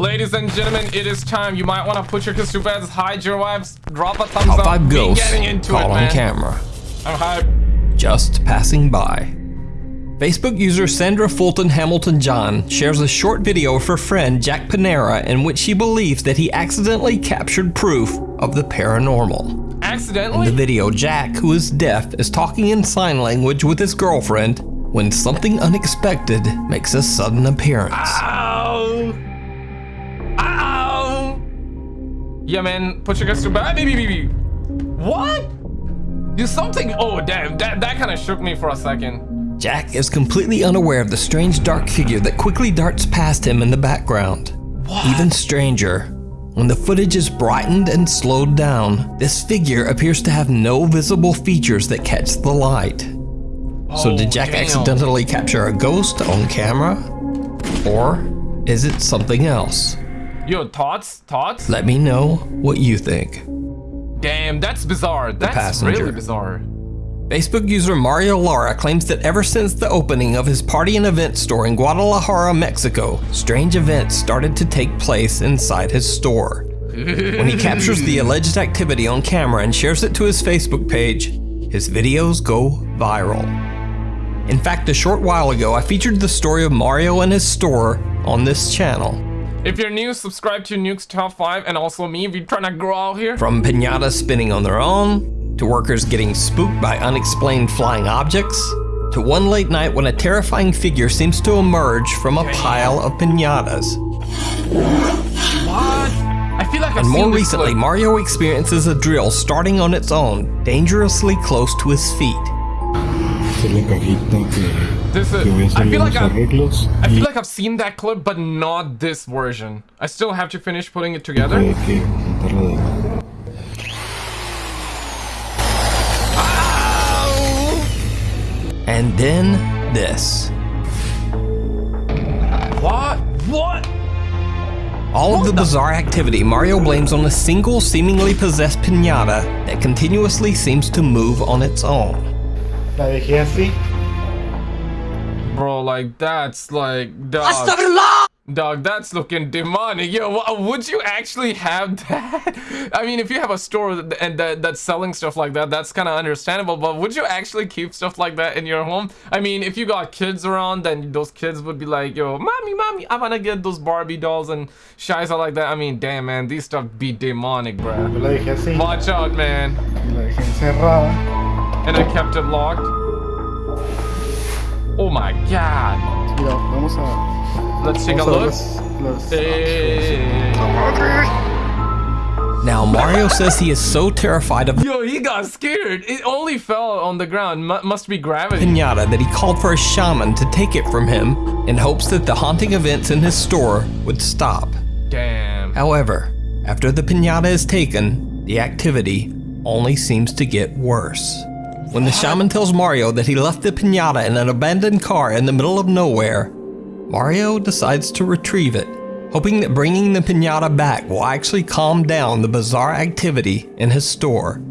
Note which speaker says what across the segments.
Speaker 1: Ladies and gentlemen, it is time. You might want to put your kids to bed, hide your wives, drop a thumbs
Speaker 2: Top
Speaker 1: up. Be
Speaker 2: ghosts
Speaker 1: getting into
Speaker 2: caught
Speaker 1: it,
Speaker 2: on camera.
Speaker 1: I'm hyped.
Speaker 2: Just passing by. Facebook user Sandra Fulton Hamilton John shares a short video of her friend Jack Panera in which she believes that he accidentally captured proof of the paranormal. In the video, Jack, who is deaf, is talking in sign language with his girlfriend when something unexpected makes a sudden appearance.
Speaker 1: Ow! Yeah, man, put your kids to bed. Ah, baby, baby. What? You something? Oh, damn. That, that kind of shook me for a second.
Speaker 2: Jack is completely unaware of the strange dark figure that quickly darts past him in the background. What? Even stranger, when the footage is brightened and slowed down, this figure appears to have no visible features that catch the light. So
Speaker 1: Oh,
Speaker 2: did Jack
Speaker 1: damn.
Speaker 2: accidentally capture a ghost on camera? Or is it something else?
Speaker 1: Yo, thoughts? Thoughts?
Speaker 2: Let me know what you think.
Speaker 1: Damn, that's bizarre. That's really bizarre.
Speaker 2: Facebook user Mario Lara claims that ever since the opening of his party and event store in Guadalajara, Mexico, strange events started to take place inside his store. When he captures the alleged activity on camera and shares it to his Facebook page, his videos go viral. In fact, a short while ago, I featured the story of Mario and his store on this channel.
Speaker 1: If you're new, subscribe to Nuke's Top 5 and also me you're trying to grow out here.
Speaker 2: From pinatas spinning on their own, to workers getting spooked by unexplained flying objects, to one late night when a terrifying figure seems to emerge from a pile of pinatas.
Speaker 1: What? I feel like I've
Speaker 2: And more recently. Mario experiences a drill starting on its own, dangerously close to his feet.
Speaker 3: Hacer la cajita que,
Speaker 1: This is,
Speaker 3: que voy a
Speaker 1: I
Speaker 3: hacerle
Speaker 1: feel like
Speaker 3: los
Speaker 1: I've,
Speaker 3: arreglos
Speaker 1: I
Speaker 3: y
Speaker 1: feel like I've seen that clip, but not this version. I still have to finish putting it together.
Speaker 3: hay que juntarla de
Speaker 2: And then this.
Speaker 1: What? What?
Speaker 2: All of the bizarre activity Mario blames on a single seemingly possessed pinata that continuously seems to move on its own.
Speaker 4: La dejé así.
Speaker 1: Bro, like that's like dog. Dog, that's looking demonic. Yo, would you actually have that? I mean, if you have a store that- and that, that's selling stuff like that, that's kind of understandable. But would you actually keep stuff like that in your home? I mean, if you got kids around, then those kids would be like, "Yo, mommy, mommy, I wanna get those Barbie dolls and shiza like that." I mean, damn, man, these stuff be demonic,
Speaker 4: Yo
Speaker 1: bruh.
Speaker 4: la dejé.
Speaker 1: Watch out, man.
Speaker 4: Y la dejé encerrada.
Speaker 1: And I kept it locked. Oh my god.
Speaker 4: Mira, vamos a.
Speaker 1: Let's take a
Speaker 4: vamos
Speaker 1: look.
Speaker 4: ver las- las-
Speaker 1: Hey.
Speaker 2: Now, Mario says he is so terrified of
Speaker 1: Yo, he got scared. It only fell on the ground. Mu must be gravity.
Speaker 2: pinata that he called for a shaman to take it from him in hopes that the haunting events in his store would stop.
Speaker 1: Damn.
Speaker 2: However, after the pinata is taken, the activity only seems to get worse. When the shaman tells Mario that he left the pinata in an abandoned car in the middle of nowhere, Mario decides to retrieve it, hoping that bringing the pinata back will actually calm down the bizarre activity in his store.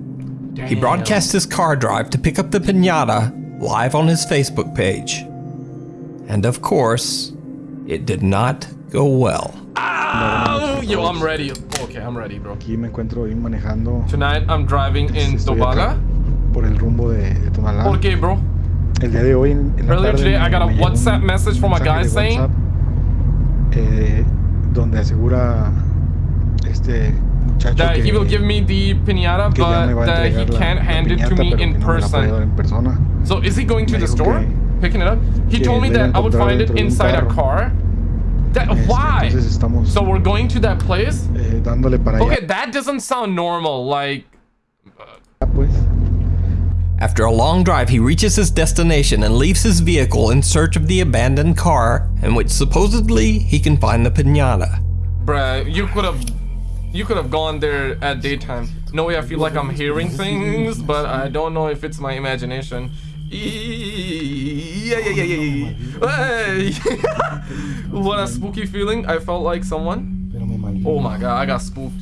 Speaker 2: He broadcasts his car drive to pick up the pinata live on his Facebook page. And of course, it did not go well.
Speaker 1: Ow! Yo, I'm ready. Okay, I'm ready, bro.
Speaker 4: Aquí me encuentro manejando
Speaker 1: Tonight I'm driving in
Speaker 4: Estoy
Speaker 1: Tobaga.
Speaker 4: acá por el rumbo de, de Tonalá.
Speaker 1: ¿Por qué, bro?
Speaker 4: El día de hoy en, en la
Speaker 1: Earlier
Speaker 4: tarde
Speaker 1: today, I got a WhatsApp message from a guy saying-
Speaker 4: WhatsApp, eh, donde asegura este muchacho
Speaker 1: That
Speaker 4: que,
Speaker 1: he will give me the pinata,
Speaker 4: que ya me va
Speaker 1: but that he can't
Speaker 4: la
Speaker 1: hand it to me in
Speaker 4: no me la puede dar
Speaker 1: person.
Speaker 4: en persona.
Speaker 1: So is he going to
Speaker 4: Me
Speaker 1: the store?
Speaker 4: que-
Speaker 1: Picking it up? He told me
Speaker 4: lo iba a
Speaker 1: that I would find it
Speaker 4: dentro de un
Speaker 1: inside a car. That,
Speaker 4: Este,
Speaker 1: why?
Speaker 4: Estamos
Speaker 1: So we're going to that place?
Speaker 4: eh, dándole para
Speaker 1: Okay,
Speaker 4: allá,
Speaker 1: that doesn't sound normal. Like.
Speaker 2: After a long drive, he reaches his destination and leaves his vehicle in search of the abandoned car in which supposedly he can find the pinata.
Speaker 1: bruh, you could have, you could have gone there at daytime. No way, I feel like I'm hearing things, but I don't know if it's my imagination. Yeah, yeah, yeah, yeah, yeah. Hey! what a spooky feeling. I felt like someone. Oh my god, I got spooked.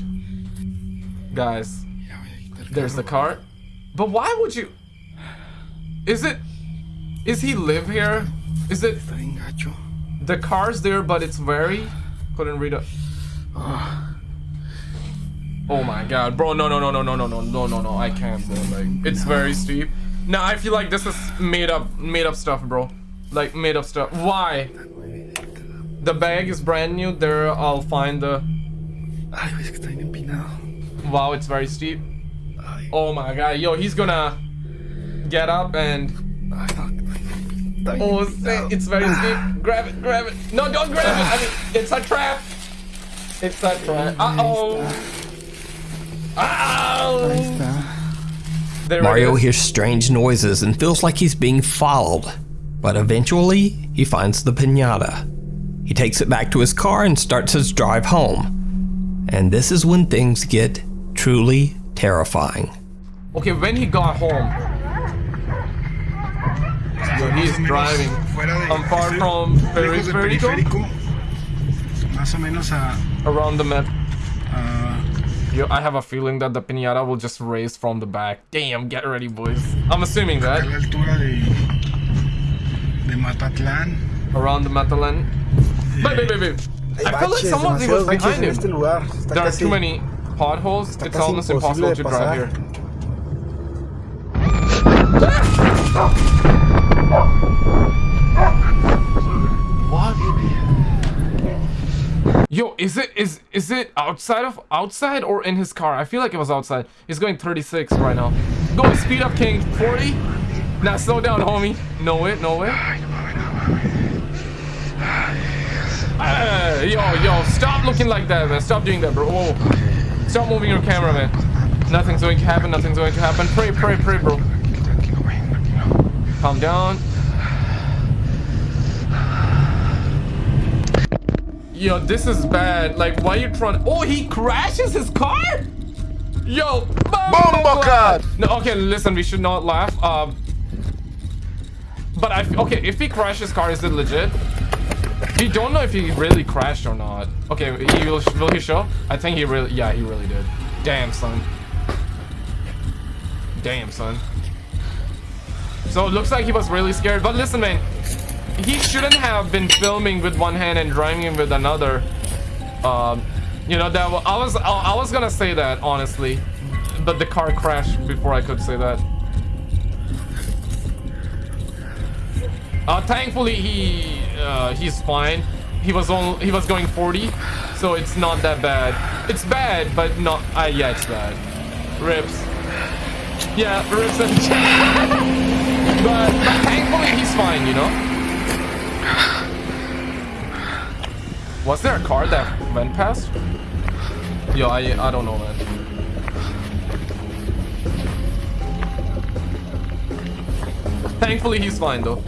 Speaker 1: Guys, there's the car. But why would you? Is it? Is he live here? Is it?
Speaker 4: Está bien gacho.
Speaker 1: The car's there, but it's very. Couldn't read it. Oh my god, bro, no, no, no, no, no, no, no, no, no, no, I can't, bro, like, it's very steep. No, I feel like this is made up, made up stuff, bro. Like, made up stuff. Why? The bag is brand new, there I'll find the...
Speaker 3: Ay, güey, es que está.
Speaker 1: Wow, it's very steep. Oh my god, yo, he's gonna get up and...
Speaker 3: Ay, no.
Speaker 1: Oh, it's very steep. Grab it, grab it. No, don't grab it. I mean, it's a trap. It's a trap. Uh-oh. Ow. There
Speaker 2: Mario hears strange noises and feels like he's being followed. But eventually, he finds the pinata. He takes it back to his car and starts his drive home. And this is when things get truly terrifying.
Speaker 1: Okay, when he got home, yo, he's
Speaker 3: Más o menos
Speaker 1: driving.
Speaker 3: Fuera de,
Speaker 1: I'm far
Speaker 3: estoy
Speaker 1: from
Speaker 3: lejos de
Speaker 1: periférico.
Speaker 3: periférico. Más o menos a,
Speaker 1: Around the map.
Speaker 3: a
Speaker 1: Yo, I have a feeling that the pinata will just raise from the back. Damn, get ready, boys. I'm assuming
Speaker 3: a
Speaker 1: that.
Speaker 3: la altura de, de Matatlán.
Speaker 1: Around the Matalan. Eh, wait, wait, wait, wait. I feel like someone was behind him.
Speaker 4: este lugar. Está
Speaker 1: There are too many potholes. It's almost impossible
Speaker 4: imposible
Speaker 1: to drive
Speaker 4: pasar.
Speaker 1: here. What? Yo, is it is is it outside of outside or in his car? I feel like it was outside. He's going 36 right now. Go speed up, King. 40. Now slow down, homie. No way, no way. Uh, yo, yo, stop looking like that, man. Stop doing that, bro. Whoa. Stop moving your camera, man. Nothing's going to happen. Nothing's going to happen. Pray, pray, pray, bro. Calm down. Yo, this is bad. Like, why you trying? Oh, he crashes his car. Yo, bomba. No, okay, listen. We should not laugh. Um, but I okay. If he crashes car, is it legit? We don't know if he really crashed or not. Okay, he will. Will he show? I think he really. Yeah, he really did. Damn, son. Damn, son. So it looks like he was really scared. But listen, man, he shouldn't have been filming with one hand and driving with another. Um, you know that I was I, was gonna say that honestly, but the car crashed before I could say that. Uh, thankfully he uh, he's fine. He was on he was going 40, so it's not that bad. It's bad, but not. Uh, yeah, it's bad. Rips. Yeah, rips and but, but thankfully he's fine, you know? Was there a car that went past? Yo, I, I don't know, man. Thankfully he's fine, though.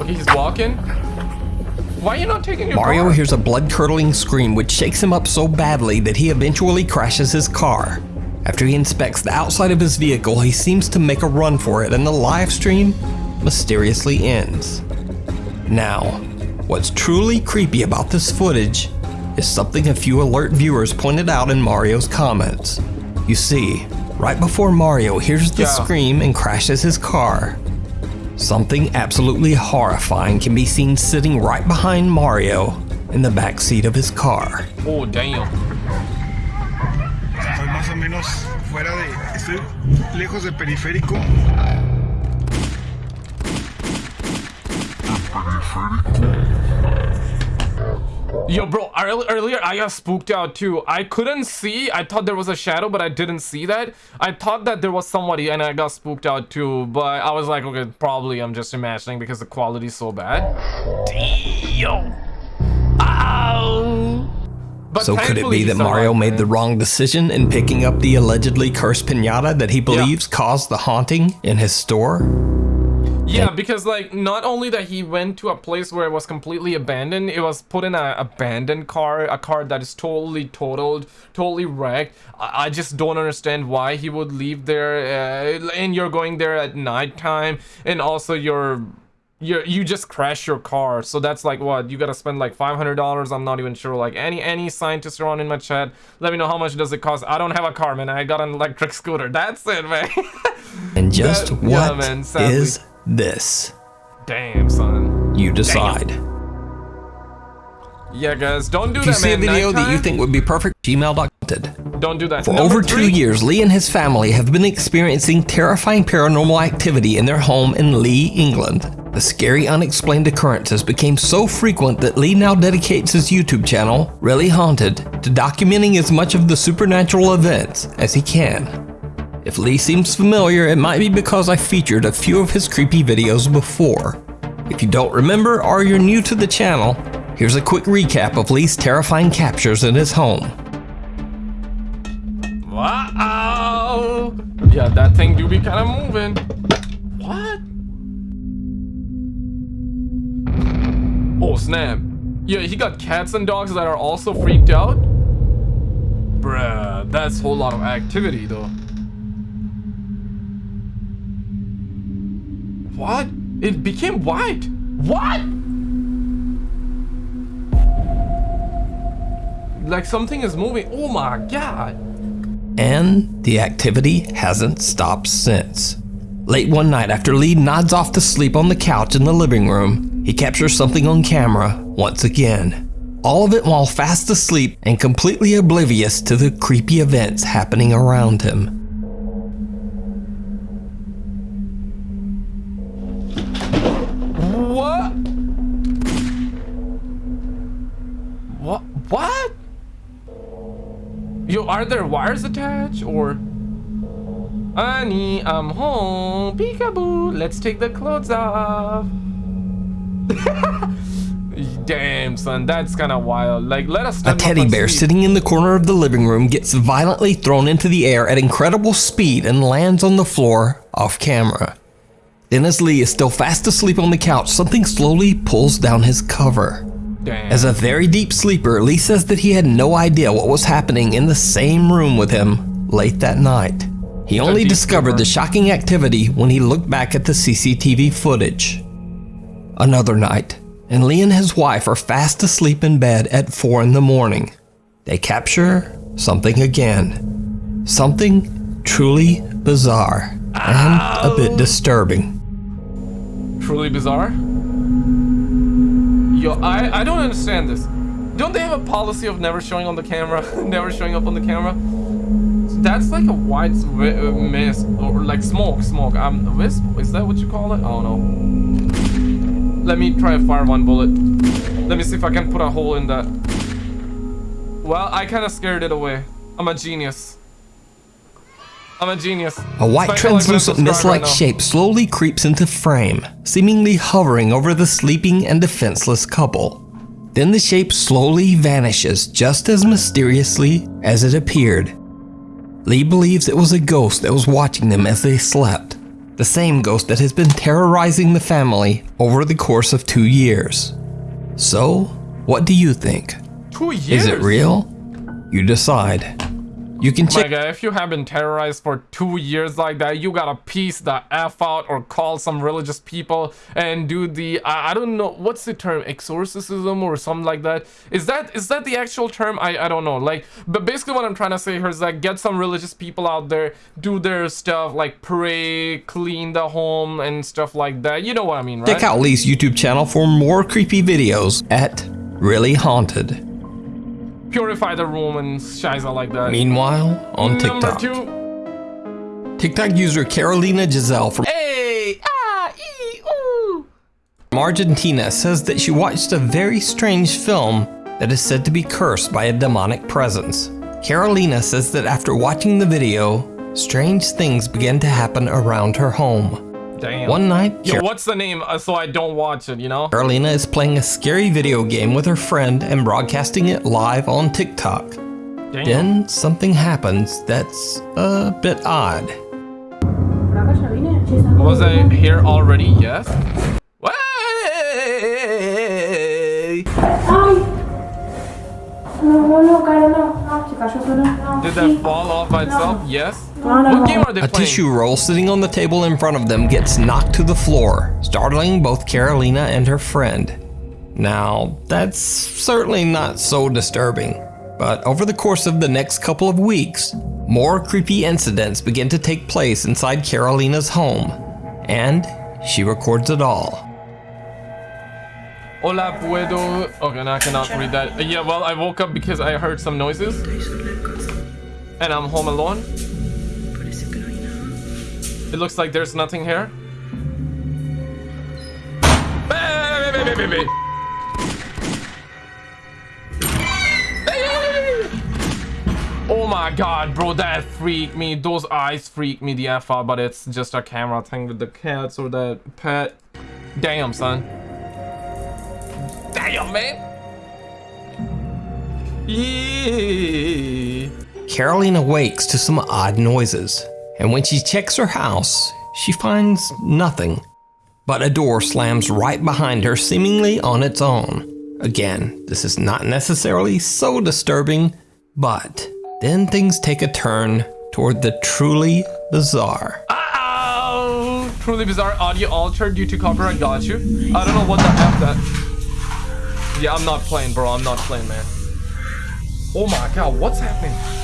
Speaker 1: Okay, he's walking. Why are you not taking your
Speaker 2: Mario
Speaker 1: car?
Speaker 2: hears a blood curdling scream which shakes him up so badly that he eventually crashes his car. After he inspects the outside of his vehicle, he seems to make a run for it and the live stream mysteriously ends. Now, what's truly creepy about this footage is something a few alert viewers pointed out in Mario's comments. You see, right before Mario hears the
Speaker 1: Yeah.
Speaker 2: scream and crashes his car, Something absolutely horrifying can be seen sitting right behind Mario in the back seat of his car.
Speaker 1: Oh, damn.
Speaker 3: Estoy más o menos fuera de. Estoy lejos de periférico.
Speaker 1: Yo, bro, earlier I got spooked out too. I couldn't see. I thought there was a shadow, but I didn't see that. I thought that there was somebody and I got spooked out too. But I was like, okay, probably I'm just imagining because the quality's so bad. Damn. Ow. But
Speaker 2: So could it be that Mario
Speaker 1: survived,
Speaker 2: made
Speaker 1: man.
Speaker 2: the wrong decision in picking up the allegedly cursed pinata that he believes caused the haunting in his store?
Speaker 1: Yeah, because like not only that he went to a place where it was completely abandoned, it was put in a abandoned car, a car that is totally totaled, totally wrecked. I, I just don't understand why he would leave there, uh, and you're going there at nighttime, and also you're. You, you just crash your car. So that's like what you gotta spend like $500 i'm not even sure. Like any any scientists around in my chat let me know how much does it cost. I don't have a car man. I got an electric scooter. That's it man.
Speaker 2: And just
Speaker 1: That- yeah, man,
Speaker 2: is this?
Speaker 1: damn son
Speaker 2: You decide.
Speaker 1: Yeah, guys, don't do
Speaker 2: If you
Speaker 1: that,
Speaker 2: see a
Speaker 1: man.
Speaker 2: video that you think would be perfect, gmail.com.
Speaker 1: don't do that.
Speaker 2: For
Speaker 1: Number
Speaker 2: over
Speaker 1: three,
Speaker 2: two years, Lee and his family have been experiencing terrifying paranormal activity in their home in Lee, England. The scary unexplained occurrences became so frequent that Lee now dedicates his YouTube channel, Really Haunted, to documenting as much of the supernatural events as he can. If Lee seems familiar, it might be because I featured a few of his creepy videos before. If you don't remember or you're new to the channel, here's a quick recap of Lee's terrifying captures in his home.
Speaker 1: Wow. Yeah, that thing do be kind of moving. What? Oh, snap. Yeah, he got cats and dogs that are also freaked out? Bruh, that's a whole lot of activity, though. What? It became white. What? Like something is moving. Oh my god.
Speaker 2: And the activity hasn't stopped since. Late one night after Lee nods off to sleep on the couch in the living room, he captures something on camera once again. All of it while fast asleep and completely oblivious to the creepy events happening around him.
Speaker 1: Yo, are there wires attached or? Honey, I'm home. Peekaboo. Let's take the clothes off. Damn, son, that's kind of wild. Like, let us.
Speaker 2: A teddy bear
Speaker 1: sleep.
Speaker 2: sitting in the corner of the living room gets violently thrown into the air at incredible speed and lands on the floor off camera. Then, as Lee is still fast asleep on the couch, something slowly pulls down his cover.
Speaker 1: Damn.
Speaker 2: As a very deep sleeper, Lee says that he had no idea what was happening in the same room with him late that night. He only discovered
Speaker 1: sleeper.
Speaker 2: the shocking activity when he looked back at the CCTV footage. Another night, and Lee and his wife are fast asleep in bed at 4 in the morning. They capture something again. Something truly bizarre and a bit disturbing.
Speaker 1: truly bizarre. Yo, I I don't understand this. Don't they have a policy of never showing on the camera, never showing up on the camera? That's like a white uh, mist or like smoke, smoke. Um, wisp? Is that what you call it? I don't know. Let me try to fire one bullet. Let me see if I can put a hole in that. Well, I kind of scared it away. I'm a genius. I'm a genius.
Speaker 2: A white
Speaker 1: Smash the like button,
Speaker 2: translucent mist-like
Speaker 1: right
Speaker 2: shape slowly creeps into frame, seemingly hovering over the sleeping and defenseless couple. Then the shape slowly vanishes just as mysteriously as it appeared. Lee believes it was a ghost that was watching them as they slept. The same ghost that has been terrorizing the family over the course of two years. So, what do you think?
Speaker 1: Two years.
Speaker 2: Is it real? You decide. You can check
Speaker 1: guy, if you have been terrorized for two years like that, you gotta piece the F out or call some religious people and do the, I, I don't know, what's the term, exorcism or something like that? Is that is that the actual term? I, I don't know. Like, but basically what I'm trying to say here is that get some religious people out there, do their stuff, like pray, clean the home and stuff like that. You know what I mean, right?
Speaker 2: Check out Lee's YouTube channel for more creepy videos at Really Haunted.
Speaker 1: Purify the room and shiza like that.
Speaker 2: Meanwhile, on TikTok,
Speaker 1: two.
Speaker 2: TikTok user Carolina Giselle from
Speaker 1: Hey! Ah! Ee!
Speaker 2: Argentina says that she watched a very strange film that is said to be cursed by a demonic presence. Carolina says that after watching the video, strange things began to happen around her home.
Speaker 1: Damn.
Speaker 2: One night,
Speaker 1: Yo, what's the name uh, so I don't watch it, you know?
Speaker 2: Carolina is playing a scary video game with her friend and broadcasting it live on TikTok.
Speaker 1: Damn.
Speaker 2: Then something happens that's a bit odd.
Speaker 1: Was I here already? Yes. Way! Did that fall off by itself? Yes.
Speaker 5: No, no,
Speaker 1: What game are they
Speaker 2: A
Speaker 1: playing?
Speaker 2: tissue roll sitting on the table in front of them gets knocked to the floor, startling both Carolina and her friend. Now, that's certainly not so disturbing, but over the course of the next couple of weeks, more creepy incidents begin to take place inside Carolina's home, and she records it all.
Speaker 1: Hola, puedo. Okay, now I cannot read that. Uh, yeah, well, I woke up because I heard some noises. And I'm home alone. It looks like there's nothing here. Oh my god, bro, that freaked me. Those eyes freaked me the F out, but it's just a camera thing with the cats or the pet. Damn, son. Damn, man. Yeah.
Speaker 2: Caroline awakes to some odd noises, and when she checks her house, she finds nothing. But a door slams right behind her, seemingly on its own. Again, this is not necessarily so disturbing, but then things take a turn toward the truly bizarre.
Speaker 1: Ow! Truly bizarre audio altered due to copyright. Got you. I don't know what the F that. Yeah, I'm not playing, bro. I'm not playing, man. Oh my god, what's happening?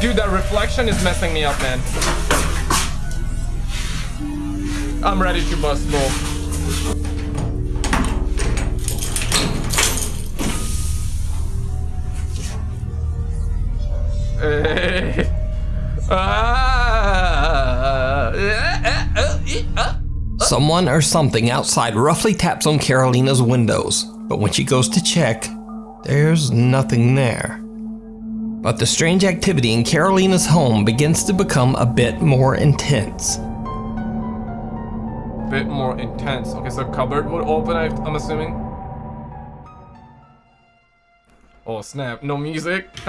Speaker 1: Dude, that reflection is messing me up, man. I'm ready to bust. Ah.
Speaker 2: Someone or something outside roughly taps on Carolina's windows, but when she goes to check, there's nothing there. But the strange activity in Carolina's home begins to become a bit more intense.
Speaker 1: Bit more intense. Okay, so cupboard would open, I'm assuming. Oh snap, no music.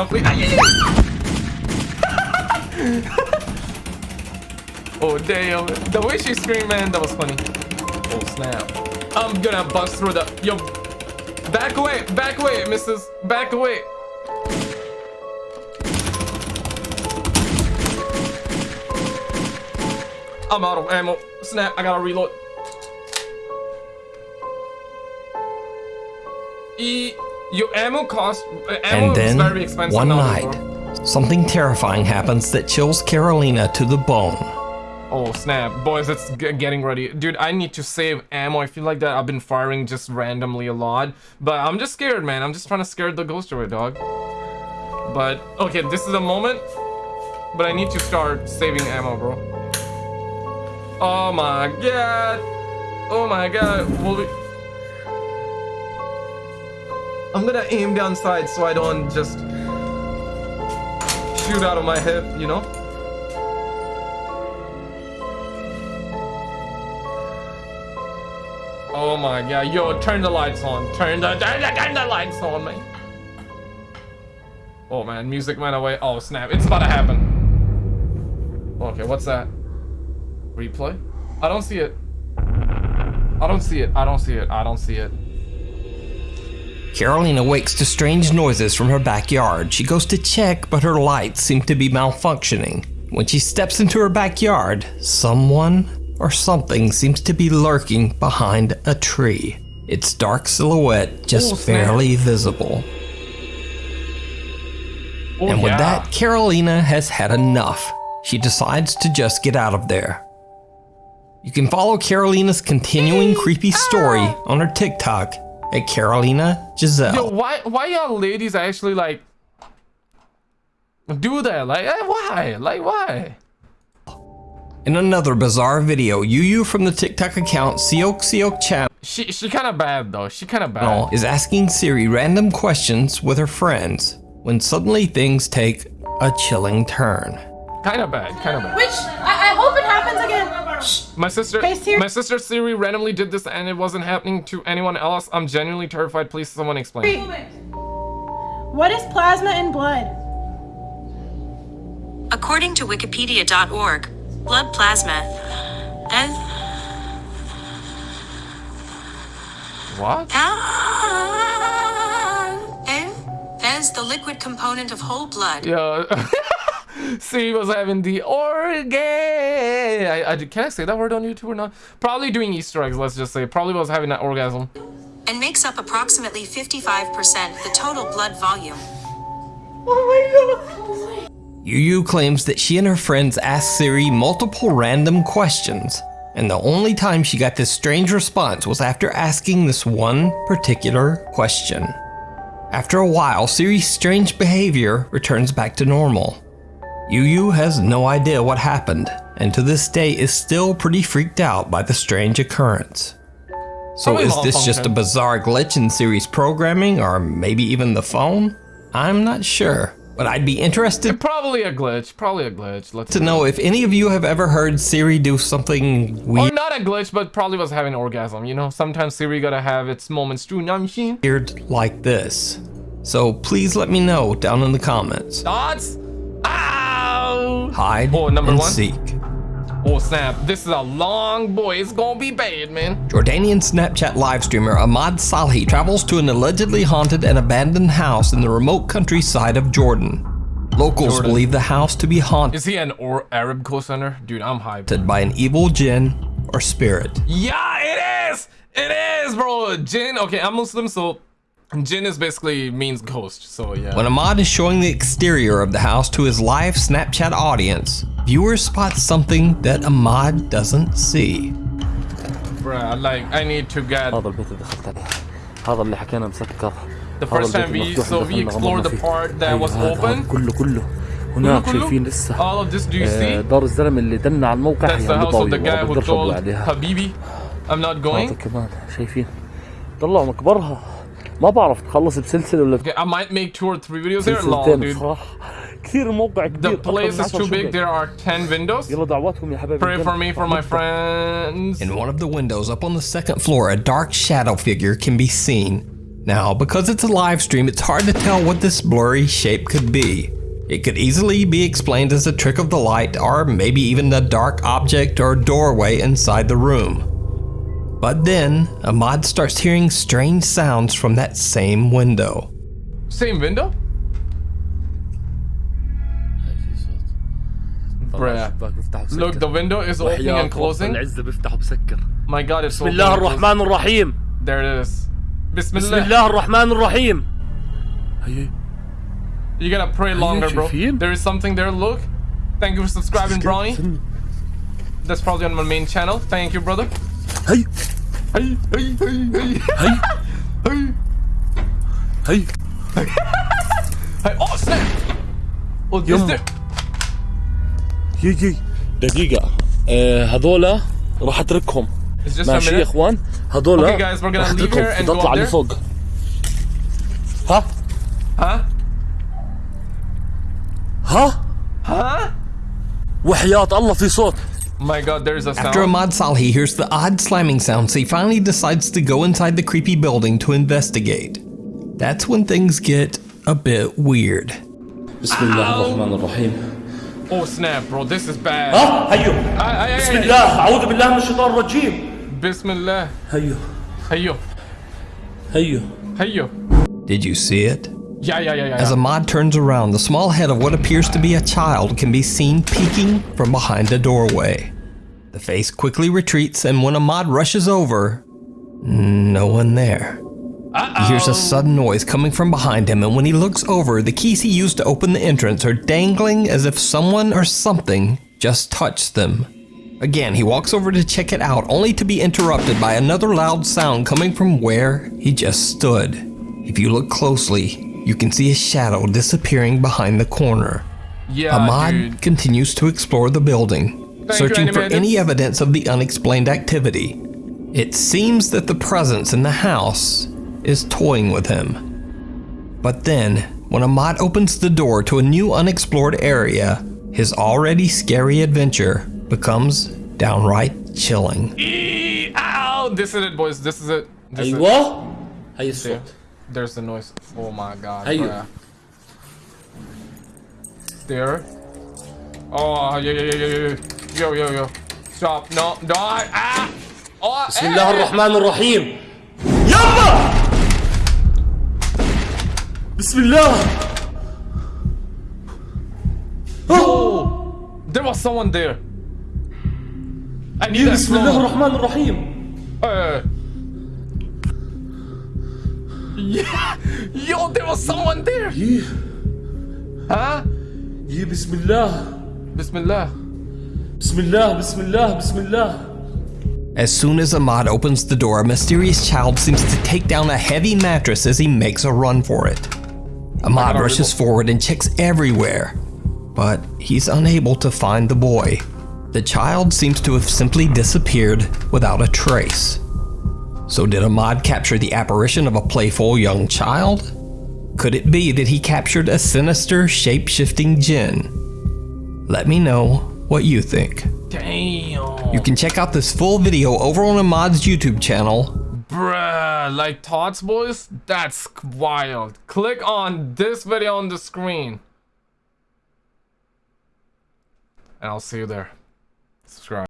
Speaker 1: Oh damn, the way she screamed, man, that was funny. Oh snap. I'm gonna bust through the. Yo, back away, back away, missus. Back away. I'm out of ammo. Snap, I gotta reload. E, your ammo cost. Uh, ammo
Speaker 2: And then,
Speaker 1: is very expensive
Speaker 2: one night, something terrifying happens that chills Carolina to the bone.
Speaker 1: Oh snap, boys, it's g getting ready. Dude, I need to save ammo. I feel like that I've been firing just randomly a lot. But I'm just scared, man. I'm just trying to scare the ghost away, dog. But, okay, this is a moment. But I need to start saving ammo, bro. Oh my god. Oh my god. Will. I'm gonna aim down so I don't just shoot out of my hip, you know? Oh my god, yo, turn the lights on. Turn the turn the, turn the lights on, man. Oh man, music went away. Oh snap, it's about to happen. Okay, what's that? Replay? I don't see it. I don't see it. I don't see it. I don't see it.
Speaker 2: Carolina wakes to strange noises from her backyard. She goes to check, but her lights seem to be malfunctioning. When she steps into her backyard, someone or something seems to be lurking behind a tree. Its dark silhouette just
Speaker 1: Oh, snap.
Speaker 2: barely visible.
Speaker 1: Oh,
Speaker 2: and with
Speaker 1: yeah.
Speaker 2: that, Carolina has had enough. She decides to just get out of there. You can follow Carolina's continuing creepy story on her TikTok at Carolina Giselle.
Speaker 1: Yo, why why y'all ladies actually like do that? Like eh, why? Like why?
Speaker 2: In another bizarre video, Yu Yu from the TikTok account Siok Siok Channel
Speaker 1: She she kind of bad though. She kind of bad.
Speaker 2: is asking Siri random questions with her friends when suddenly things take a chilling turn.
Speaker 1: Kind of bad. Kind of bad.
Speaker 5: Which I, I hope it happens again. Shh.
Speaker 1: My sister,
Speaker 5: Hey, Siri.
Speaker 1: my sister Siri randomly did this and it wasn't happening to anyone else. I'm genuinely terrified. Please, someone explain.
Speaker 5: What is plasma in blood?
Speaker 6: According to Wikipedia.org, blood plasma ah, and
Speaker 1: What?
Speaker 6: as the liquid component of whole blood.
Speaker 1: Yeah. Siri was having the organ. I, I, can I say that word on YouTube or not? Probably doing Easter eggs. Let's just say probably was having an orgasm.
Speaker 6: and makes up approximately 55% the total blood volume.
Speaker 2: Oh my Yu Yu claims that she and her friends asked Siri multiple random questions, And the only time she got this strange response was after asking this one particular question. After a while, Siri's strange behavior returns back to normal. Yu Yu has no idea what happened, and to this day is still pretty freaked out by the strange occurrence. So is this just a bizarre glitch in Siri's programming, or maybe even the phone? I'm not sure, but I'd be interested
Speaker 1: Probably a glitch. Probably a glitch. Let's
Speaker 2: to know if any of you have ever heard Siri do something
Speaker 1: Or
Speaker 2: weird
Speaker 1: not a glitch, but probably was having orgasm. You know, sometimes Siri gotta have its moments too. Know what I'm
Speaker 2: weird like this. So please let me know down in the comments.
Speaker 1: Thoughts?
Speaker 2: Hide
Speaker 1: Oh, number
Speaker 2: and
Speaker 1: one?
Speaker 2: seek.
Speaker 1: Oh snap! This is a long boy. It's gonna be bad, man.
Speaker 2: Jordanian Snapchat live streamer Ahmad Salhi travels to an allegedly haunted and abandoned house in the remote countryside of Jordan. Locals
Speaker 1: Jordan.
Speaker 2: believe the house to be haunted
Speaker 1: Is he an or Arab co-center? Dude, I'm hyped.
Speaker 2: by an evil jinn or spirit.
Speaker 1: Yeah, it is. It is, bro. Jinn. Okay, I'm Muslim, so jinn is basically means ghost. So yeah.
Speaker 2: When Ahmad is showing the exterior of the house to his live Snapchat audience, viewers spot something that Ahmad doesn't see.
Speaker 1: Bruh, like I need to get
Speaker 7: هذا البيت اللي دخلت عليه هذا اللي حكينا مسكر
Speaker 1: the
Speaker 7: هذا
Speaker 1: first time
Speaker 7: البيت
Speaker 1: we
Speaker 7: المفتوح
Speaker 1: so
Speaker 7: اللي
Speaker 1: we
Speaker 7: دخلنا
Speaker 1: explored the
Speaker 7: غمرنا فيه.
Speaker 1: part that
Speaker 7: هي
Speaker 1: was
Speaker 7: هذا- هذا
Speaker 1: open.
Speaker 7: كله كله هناك
Speaker 1: كله؟
Speaker 7: شايفين لسه
Speaker 1: All of this, do you
Speaker 7: آه،
Speaker 1: see?
Speaker 7: دار الزلمه اللي دلنا على الموقع
Speaker 1: That's
Speaker 7: هي
Speaker 1: the
Speaker 7: عند
Speaker 1: house of the
Speaker 7: طاوله
Speaker 1: guy who
Speaker 7: بقدرش اطلع
Speaker 1: told
Speaker 7: عليها
Speaker 1: Habibi, I'm not
Speaker 7: هذا
Speaker 1: going.
Speaker 7: كمان شايفين طلعوا مكبرها ما بعرف تخلص بسلسله ولا
Speaker 1: Okay, I might make two or three videos there. Lol,
Speaker 7: سلسلتين
Speaker 1: dude.
Speaker 7: بصراحه كثير الموقع كبير
Speaker 1: The
Speaker 7: أكثر
Speaker 1: place
Speaker 7: من
Speaker 1: is
Speaker 7: 10
Speaker 1: too big.
Speaker 7: شقق.
Speaker 1: There are 10 windows.
Speaker 7: يلا دعواتكم يا حبايبي
Speaker 1: Pray for me for my friends.
Speaker 2: In one of the windows up on the second floor, a dark shadow figure can be seen. Now, because it's a live stream, it's hard to tell what this blurry shape could be. It could easily be explained as a trick of the light, or maybe even a dark object or doorway inside the room. But then, Ahmad starts hearing strange sounds from that same window.
Speaker 1: Same window? Bruh.
Speaker 7: الشباك بفتح وبسكر.
Speaker 1: Look, the window is opening
Speaker 7: وحياة
Speaker 1: and closing.
Speaker 7: العزة بفتح وبسكر
Speaker 1: My god, it's
Speaker 7: بسم الله الرحمن الرحيم
Speaker 1: There it is.
Speaker 7: بسم
Speaker 1: Bismillah.
Speaker 7: الله الرحمن الرحيم هي
Speaker 1: You gotta pray longer, bro.
Speaker 7: شايفين؟
Speaker 1: There is something there. Look. Thank you for subscribing, Brownie. That's probably on my main channel. Thank you, brother.
Speaker 7: هي
Speaker 1: هي هي
Speaker 7: هي
Speaker 1: هي
Speaker 7: هي
Speaker 1: هي هي هي اوه سناب
Speaker 7: يما.
Speaker 1: يي
Speaker 7: يي دقيقة. آه هذولا راح
Speaker 1: أتركهم.
Speaker 7: ماشي يا إخوان. هذولا راح
Speaker 1: أتركهم.
Speaker 7: بدي اطلع لفوق ها؟
Speaker 1: ها
Speaker 7: ها؟
Speaker 1: ها
Speaker 7: وحياة الله في صوت.
Speaker 1: my god, there's a sound.
Speaker 2: After Ahmad Salhi hears the odd slamming sounds, he finally decides to go inside the creepy building to investigate. That's when things get a bit weird.
Speaker 7: Ow.
Speaker 1: Oh snap, bro, this is bad.
Speaker 7: Ah,
Speaker 1: hayu.
Speaker 7: Bismillah, a'udhu billah min shaitan rajim.
Speaker 1: Bismillah.
Speaker 7: Hayu.
Speaker 1: Hayu.
Speaker 7: Hayu.
Speaker 1: Hayu.
Speaker 2: Did you see it?
Speaker 1: Yeah, yeah, yeah, yeah.
Speaker 2: As. Ahmad turns around, the small head of what appears to be a child can be seen peeking from behind a doorway. The face quickly retreats, and when Ahmad rushes over, no one there. He hears a sudden noise coming from behind him, and when he looks over, the keys he used to open the entrance are dangling as if someone or something just touched them. Again, he walks over to check it out, only to be interrupted by another loud sound coming from where he just stood. If you look closely, you can see a shadow disappearing behind the corner.
Speaker 1: Yeah,
Speaker 2: Ahmad
Speaker 1: dude.
Speaker 2: continues to explore the building,
Speaker 1: you,
Speaker 2: searching for any evidence of the unexplained activity. It seems that the presence in the house is toying with him. But then, when Ahmad opens the door to a new unexplored area, his already scary adventure becomes downright chilling.
Speaker 1: Eee, Ow! This is it, boys. This is it. This is it.
Speaker 7: أيوه
Speaker 1: There's the noise. Oh my god.
Speaker 7: Hey, you.
Speaker 1: bruh. There. Oh, yeah, yeah, yeah, yeah, yeah. Yo, yo, yo. Stop. No, no. Ah! Oh,
Speaker 7: بسم الله الرحمن الرحيم يلا بسم الله
Speaker 1: There was someone there. I need that
Speaker 7: بسم الله. الرحمن الرحيم
Speaker 1: Uh, Yeah. Yo, there was someone there.
Speaker 7: Yeah.
Speaker 1: Huh?
Speaker 7: Yeah,
Speaker 1: Bismillah.
Speaker 7: Bismillah. Bismillah, Bismillah, Bismillah.
Speaker 2: As soon as Ahmad opens the door, a mysterious child seems to take down a heavy mattress as he makes a run for it. Ahmad rushes forward and checks everywhere, but he's unable to find the boy. The child seems to have simply disappeared without a trace. So did Ahmad capture the apparition of a playful young child? Could it be that he captured a sinister, shape-shifting jinn? Let me know what you think.
Speaker 1: Damn.
Speaker 2: You can check out this full video over on Ahmad's YouTube channel.
Speaker 1: Bruh, like Tots Boys? That's wild. Click on this video on the screen. And I'll see you there. Subscribe.